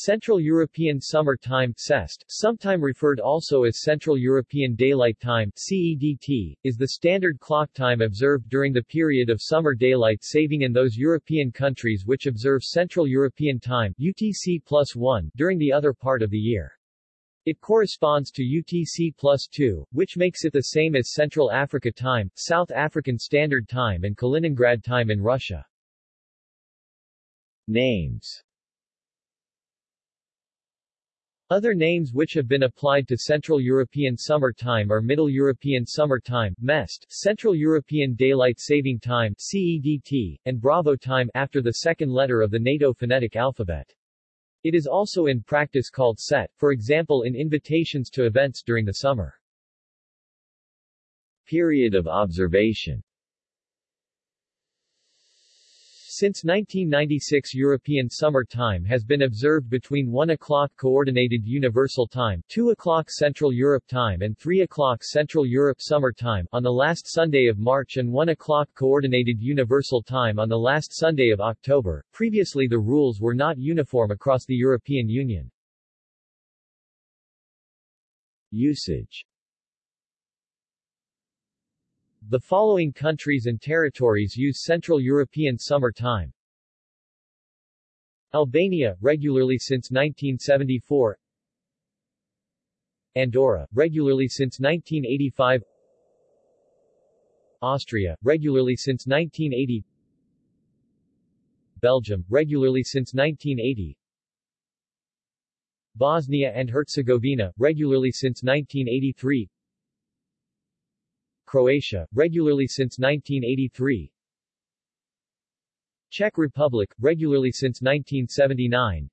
Central European Summer Time CEST, sometime referred also as Central European Daylight Time CEDT, is the standard clock time observed during the period of summer daylight saving in those European countries which observe Central European Time UTC plus 1 during the other part of the year. It corresponds to UTC plus 2, which makes it the same as Central Africa Time, South African Standard Time and Kaliningrad Time in Russia. Names other names which have been applied to Central European Summer Time are Middle European Summer Time MEST, Central European Daylight Saving Time CEDT, and Bravo Time after the second letter of the NATO phonetic alphabet. It is also in practice called SET, for example in invitations to events during the summer. Period of observation Since 1996 European Summer Time has been observed between 1 o'clock Coordinated Universal Time 2 o'clock Central Europe Time and 3 o'clock Central Europe Summer Time on the last Sunday of March and 1 o'clock Coordinated Universal Time on the last Sunday of October. Previously the rules were not uniform across the European Union. Usage the following countries and territories use Central European Summer Time. Albania, regularly since 1974 Andorra, regularly since 1985 Austria, regularly since 1980 Belgium, regularly since 1980 Bosnia and Herzegovina, regularly since 1983 Croatia, regularly since 1983 Czech Republic, regularly since 1979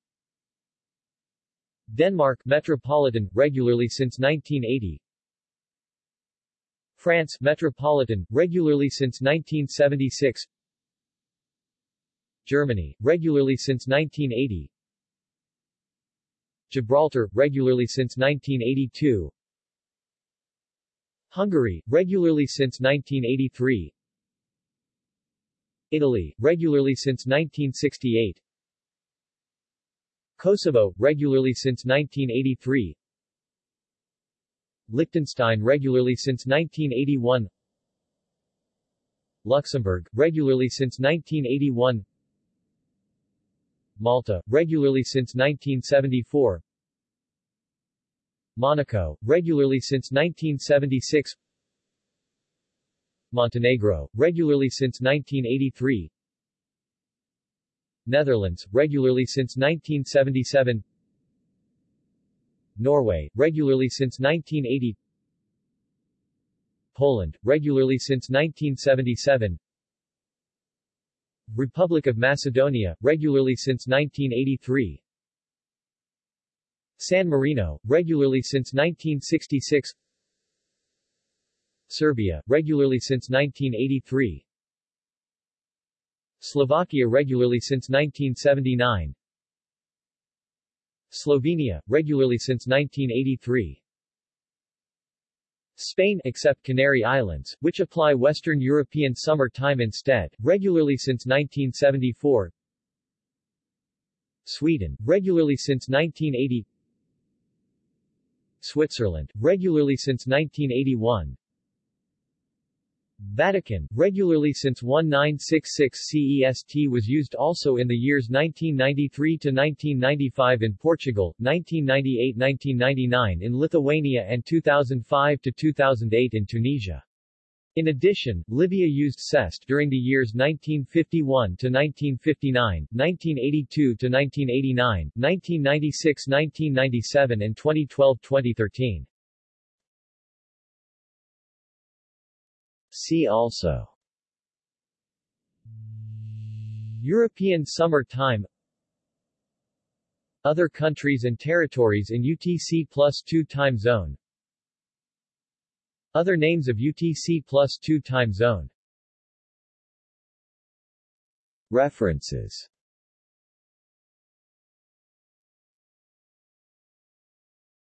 Denmark, Metropolitan, regularly since 1980 France, Metropolitan, regularly since 1976 Germany, regularly since 1980 Gibraltar, regularly since 1982 Hungary, regularly since 1983 Italy, regularly since 1968 Kosovo, regularly since 1983 Liechtenstein regularly since 1981 Luxembourg, regularly since 1981 Malta, regularly since 1974 Monaco, regularly since 1976 Montenegro, regularly since 1983 Netherlands, regularly since 1977 Norway, regularly since 1980 Poland, regularly since 1977 Republic of Macedonia, regularly since 1983 San Marino, regularly since 1966 Serbia, regularly since 1983 Slovakia regularly since 1979 Slovenia, regularly since 1983 Spain except Canary Islands, which apply Western European Summer Time instead, regularly since 1974 Sweden, regularly since 1980 Switzerland, regularly since 1981 Vatican, regularly since 1966 CEST was used also in the years 1993 to 1995 in Portugal, 1998-1999 in Lithuania and 2005 to 2008 in Tunisia. In addition, Libya used CEST during the years 1951 to 1959, 1982 to 1989, 1996-1997 and 2012-2013. See also European Summer Time Other countries and territories in UTC plus 2 time zone other names of UTC plus 2 time zone. References